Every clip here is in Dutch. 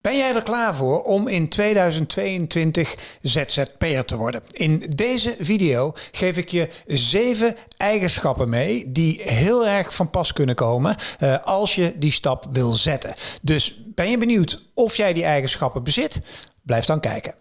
Ben jij er klaar voor om in 2022 ZZP'er te worden? In deze video geef ik je zeven eigenschappen mee die heel erg van pas kunnen komen uh, als je die stap wil zetten. Dus ben je benieuwd of jij die eigenschappen bezit? Blijf dan kijken.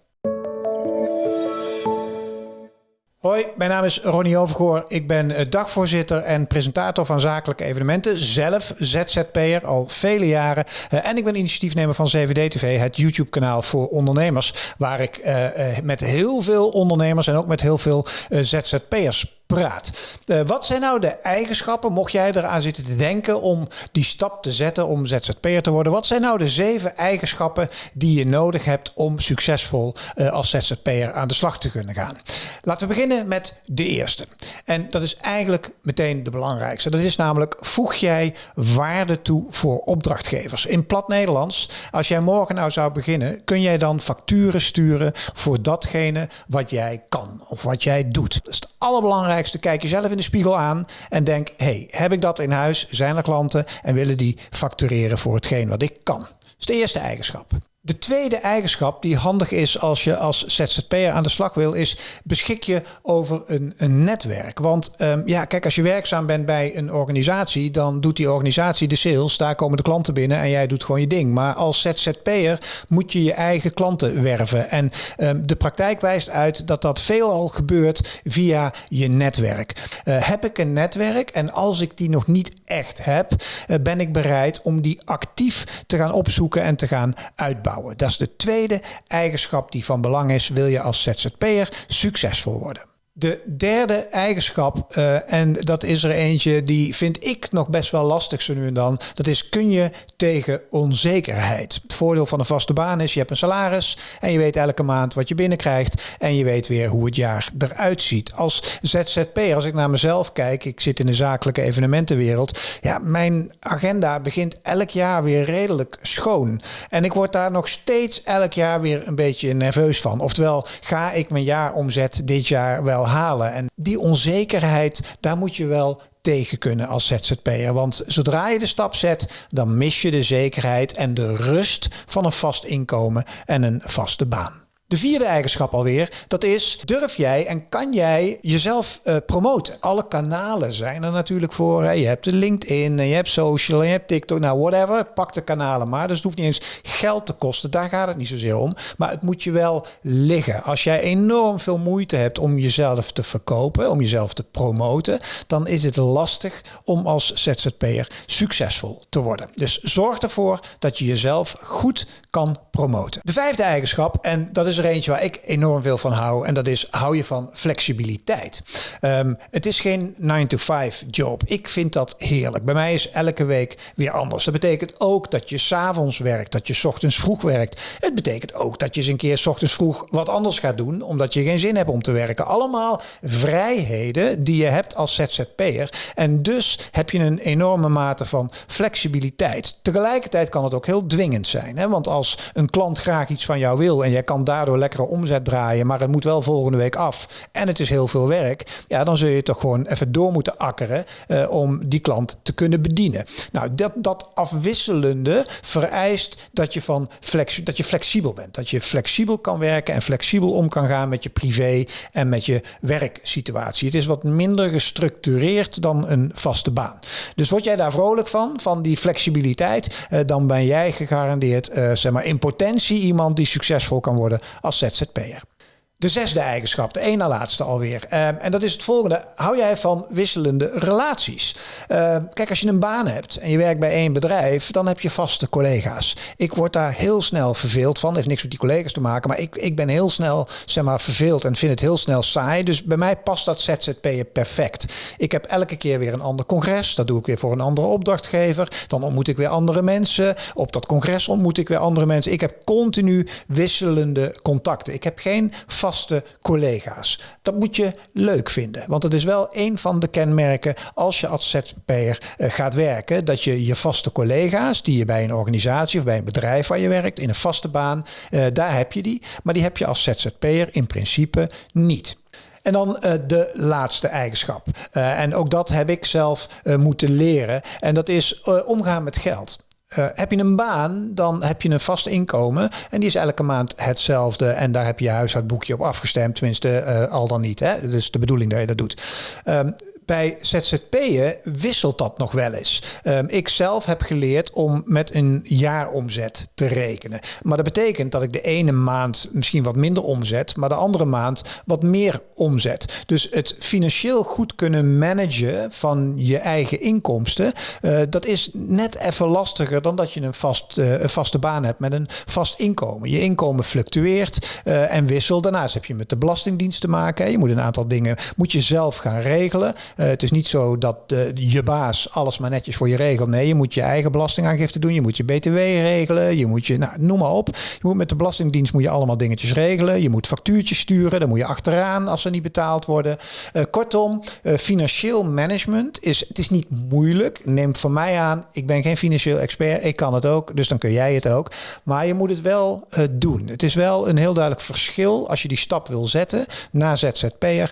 Hoi, mijn naam is Ronnie Overgoor. Ik ben eh, dagvoorzitter en presentator van zakelijke evenementen. Zelf ZZP'er al vele jaren. Eh, en ik ben initiatiefnemer van CVD TV, het YouTube kanaal voor ondernemers. Waar ik uh, met heel veel ondernemers en ook met heel veel ZZP'ers praat. Uh, wat zijn nou de eigenschappen, mocht jij eraan zitten te denken om die stap te zetten om ZZP'er te worden? Wat zijn nou de zeven eigenschappen die je nodig hebt om succesvol uh, als ZZP'er aan de slag te kunnen gaan? Laten we beginnen met de eerste. En dat is eigenlijk meteen de belangrijkste. Dat is namelijk, voeg jij waarde toe voor opdrachtgevers? In plat Nederlands, als jij morgen nou zou beginnen, kun jij dan facturen sturen voor datgene wat jij kan of wat jij doet? Dat is het allerbelangrijkste Kijk jezelf in de spiegel aan en denk: hey, heb ik dat in huis? Zijn er klanten en willen die factureren voor hetgeen wat ik kan? Dat is de eerste eigenschap. De tweede eigenschap die handig is als je als ZZP'er aan de slag wil, is beschik je over een, een netwerk. Want um, ja, kijk, als je werkzaam bent bij een organisatie, dan doet die organisatie de sales, daar komen de klanten binnen en jij doet gewoon je ding. Maar als ZZP'er moet je je eigen klanten werven. En um, de praktijk wijst uit dat dat veelal gebeurt via je netwerk. Uh, heb ik een netwerk en als ik die nog niet echt heb, uh, ben ik bereid om die actief te gaan opzoeken en te gaan uitbouwen. Dat is de tweede eigenschap die van belang is, wil je als ZZP'er succesvol worden. De derde eigenschap, uh, en dat is er eentje die vind ik nog best wel lastig zo nu en dan. Dat is kun je tegen onzekerheid. Het voordeel van een vaste baan is je hebt een salaris en je weet elke maand wat je binnenkrijgt en je weet weer hoe het jaar eruit ziet. Als ZZP, als ik naar mezelf kijk, ik zit in de zakelijke evenementenwereld. Ja, mijn agenda begint elk jaar weer redelijk schoon. En ik word daar nog steeds elk jaar weer een beetje nerveus van. Oftewel, ga ik mijn jaaromzet dit jaar wel halen. En die onzekerheid, daar moet je wel tegen kunnen als ZZP'er. Want zodra je de stap zet, dan mis je de zekerheid en de rust van een vast inkomen en een vaste baan. De vierde eigenschap alweer, dat is durf jij en kan jij jezelf uh, promoten. Alle kanalen zijn er natuurlijk voor. Je hebt de LinkedIn, je hebt social, je hebt TikTok, nou whatever. Pak de kanalen maar. Dus het hoeft niet eens geld te kosten. Daar gaat het niet zozeer om. Maar het moet je wel liggen. Als jij enorm veel moeite hebt om jezelf te verkopen, om jezelf te promoten, dan is het lastig om als ZZP'er succesvol te worden. Dus zorg ervoor dat je jezelf goed kan promoten. De vijfde eigenschap, en dat is er eentje waar ik enorm veel van hou. En dat is, hou je van flexibiliteit. Um, het is geen 9-to-5 job. Ik vind dat heerlijk. Bij mij is elke week weer anders. Dat betekent ook dat je s'avonds werkt, dat je ochtends vroeg werkt. Het betekent ook dat je eens een keer ochtends vroeg wat anders gaat doen, omdat je geen zin hebt om te werken. Allemaal vrijheden die je hebt als ZZP'er. En dus heb je een enorme mate van flexibiliteit. Tegelijkertijd kan het ook heel dwingend zijn. Hè? Want als een klant graag iets van jou wil en jij kan daardoor lekkere omzet draaien, maar het moet wel volgende week af en het is heel veel werk, ja, dan zul je toch gewoon even door moeten akkeren uh, om die klant te kunnen bedienen. Nou, dat, dat afwisselende vereist dat je, van flex, dat je flexibel bent. Dat je flexibel kan werken en flexibel om kan gaan met je privé en met je werksituatie. Het is wat minder gestructureerd dan een vaste baan. Dus word jij daar vrolijk van, van die flexibiliteit, uh, dan ben jij gegarandeerd, uh, zeg maar, in potentie iemand die succesvol kan worden als ZZP'er. De zesde eigenschap, de ene na laatste alweer. Um, en dat is het volgende. Hou jij van wisselende relaties? Uh, kijk, als je een baan hebt en je werkt bij één bedrijf, dan heb je vaste collega's. Ik word daar heel snel verveeld van. Heeft niks met die collega's te maken. Maar ik, ik ben heel snel zeg maar, verveeld en vind het heel snel saai. Dus bij mij past dat ZZP'en perfect. Ik heb elke keer weer een ander congres. Dat doe ik weer voor een andere opdrachtgever. Dan ontmoet ik weer andere mensen. Op dat congres ontmoet ik weer andere mensen. Ik heb continu wisselende contacten. Ik heb geen vaste vaste collega's. Dat moet je leuk vinden, want het is wel een van de kenmerken als je als ZZP'er eh, gaat werken, dat je je vaste collega's die je bij een organisatie of bij een bedrijf waar je werkt in een vaste baan, eh, daar heb je die, maar die heb je als ZZP'er in principe niet. En dan uh, de laatste eigenschap. En ook dat heb ik zelf moeten leren. En dat is omgaan met geld. Uh, heb je een baan, dan heb je een vast inkomen. En die is elke maand hetzelfde. En daar heb je je huishoudboekje op afgestemd. Tenminste, uh, al dan niet. Hè? Dus de bedoeling dat je dat doet. Um, bij ZZP'en wisselt dat nog wel eens. Um, ik zelf heb geleerd om met een jaaromzet te rekenen. Maar dat betekent dat ik de ene maand misschien wat minder omzet, maar de andere maand wat meer omzet. Dus het financieel goed kunnen managen van je eigen inkomsten, uh, dat is net even lastiger dan dat je een, vast, uh, een vaste baan hebt met een vast inkomen. Je inkomen fluctueert uh, en wisselt. Daarnaast heb je met de Belastingdienst te maken. Je moet een aantal dingen moet je zelf gaan regelen. Uh, het is niet zo dat uh, je baas alles maar netjes voor je regelt. Nee, je moet je eigen belastingaangifte doen. Je moet je BTW regelen. Je moet je, nou, noem maar op. Je moet met de Belastingdienst moet je allemaal dingetjes regelen. Je moet factuurtjes sturen. Dan moet je achteraan als ze niet betaald worden. Uh, kortom, financieel management is, het is niet moeilijk. Neem van mij aan, ik ben geen financieel expert. Ik kan het ook, dus dan kun jij het ook. Maar je moet het wel doen. Het is wel een heel duidelijk verschil als je die stap wil zetten naar ZZP'er.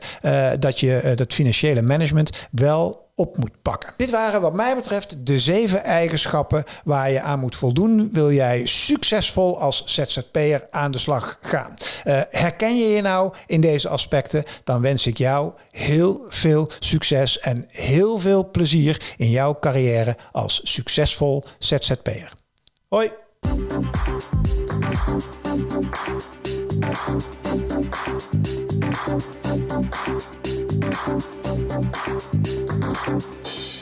dat je dat financiële management wel op moet pakken. Dit waren wat mij betreft de zeven eigenschappen waar je aan moet voldoen. Wil jij succesvol als ZZP'er aan de slag gaan? Uh, herken je je nou in deze aspecten? Dan wens ik jou heel veel succes en heel veel plezier in jouw carrière als succesvol ZZP'er. Hoi! Thank you.